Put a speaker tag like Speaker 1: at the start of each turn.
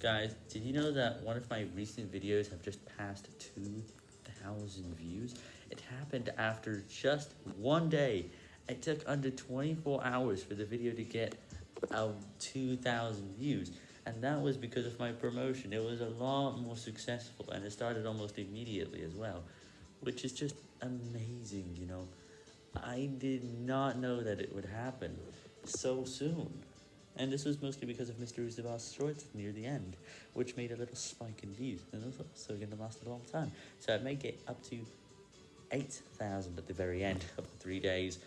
Speaker 1: Guys, did you know that one of my recent videos have just passed 2,000 views? It happened after just one day. It took under 24 hours for the video to get um, 2,000 views. And that was because of my promotion. It was a lot more successful and it started almost immediately as well. Which is just amazing, you know. I did not know that it would happen so soon. And this was mostly because of Mr. Uzaba's shorts near the end, which made a little spike in views, and it was also going to last a long time. So I may get up to 8,000 at the very end of the three days.